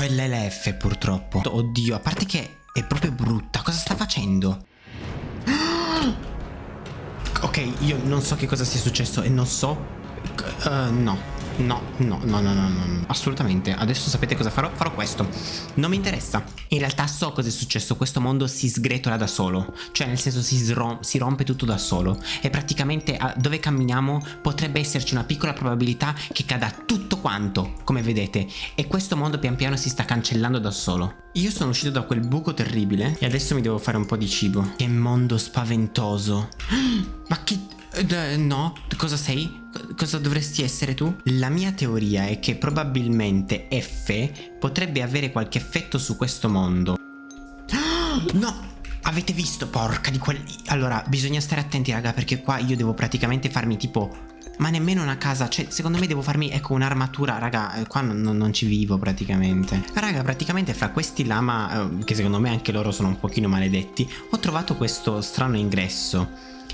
Quella è la purtroppo. Oddio, a parte che è proprio brutta. Cosa sta facendo? Ok, io non so che cosa sia successo e non so... Uh, no. No, no, no, no, no, no, assolutamente. Adesso sapete cosa farò? Farò questo. Non mi interessa. In realtà so cosa è successo. Questo mondo si sgretola da solo. Cioè, nel senso, si, si rompe tutto da solo. E praticamente dove camminiamo potrebbe esserci una piccola probabilità che cada tutto quanto, come vedete. E questo mondo pian piano si sta cancellando da solo. Io sono uscito da quel buco terribile e adesso mi devo fare un po' di cibo. Che mondo spaventoso. Ma che... Uh, no, cosa sei? Cosa dovresti essere tu? La mia teoria è che probabilmente F potrebbe avere qualche effetto su questo mondo. No! Avete visto? Porca di quelli... Allora, bisogna stare attenti raga perché qua io devo praticamente farmi tipo... Ma nemmeno una casa, cioè secondo me devo farmi, ecco, un'armatura, raga, eh, qua non, non, ci vivo praticamente. Raga, praticamente fra questi lama, eh, che secondo me anche loro sono un pochino maledetti, ho trovato questo strano ingresso.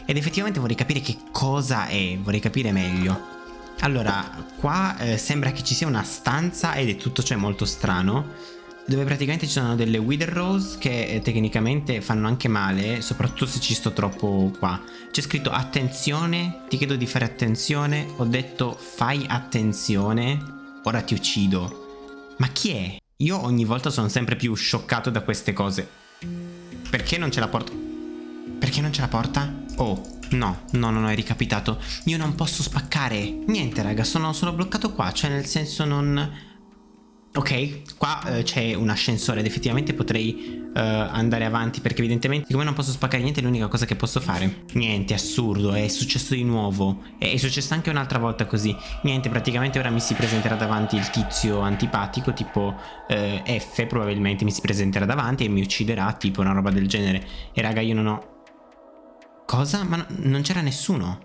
Ed effettivamente vorrei capire che cosa è, vorrei capire meglio. Allora, qua eh, sembra che ci sia una stanza ed è tutto ciò molto strano dove praticamente ci sono delle Wither Rose che eh, tecnicamente fanno anche male, soprattutto se ci sto troppo qua. C'è scritto attenzione, ti chiedo di fare attenzione, ho detto fai attenzione, ora ti uccido. Ma chi è? Io ogni volta sono sempre più scioccato da queste cose. Perché non ce la porta? Perché non ce la porta? Oh, no, no, no, no, è ricapitato. Io non posso spaccare. Niente, raga, sono, sono bloccato qua. Cioè, nel senso non... Ok, qua eh, c'è un ascensore ed effettivamente potrei uh, andare avanti perché evidentemente siccome non posso spaccare niente è l'unica cosa che posso fare. Niente, assurdo, è successo di nuovo. È, è successo anche un'altra volta così. Niente, praticamente ora mi si presenterà davanti il tizio antipatico tipo uh, F probabilmente mi si presenterà davanti e mi ucciderà tipo una roba del genere. E raga io non ho Cosa? Ma non c'era nessuno.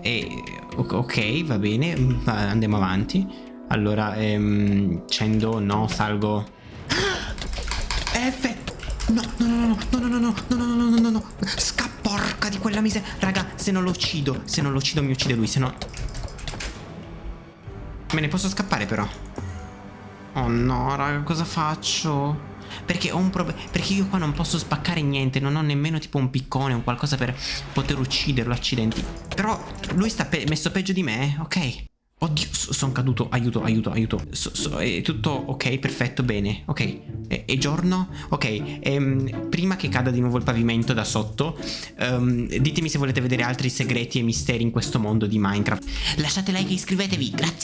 E, ok, va bene, andiamo avanti. Allora, ehm, scendo, no, salgo. F! No, no, no, no, no, no, no, no, no, no, no, no, no, Scapporca di quella miseria. Raga, se non lo uccido, se non lo uccido mi uccide lui, se no... Me ne posso scappare però. Oh no, raga, cosa faccio? Perché ho un problema Perché io qua non posso spaccare niente Non ho nemmeno tipo un piccone o qualcosa per poter ucciderlo accidenti. Però lui sta pe messo peggio di me Ok? Oddio, sono caduto, aiuto, aiuto, aiuto. So, so, È tutto ok, perfetto, bene Ok, è, giorno? Ok, ehm, prima che cada di nuovo il pavimento da sotto um, Ditemi se volete vedere altri segreti e misteri in questo mondo di Minecraft. Lasciate like e iscrivetevi, grazie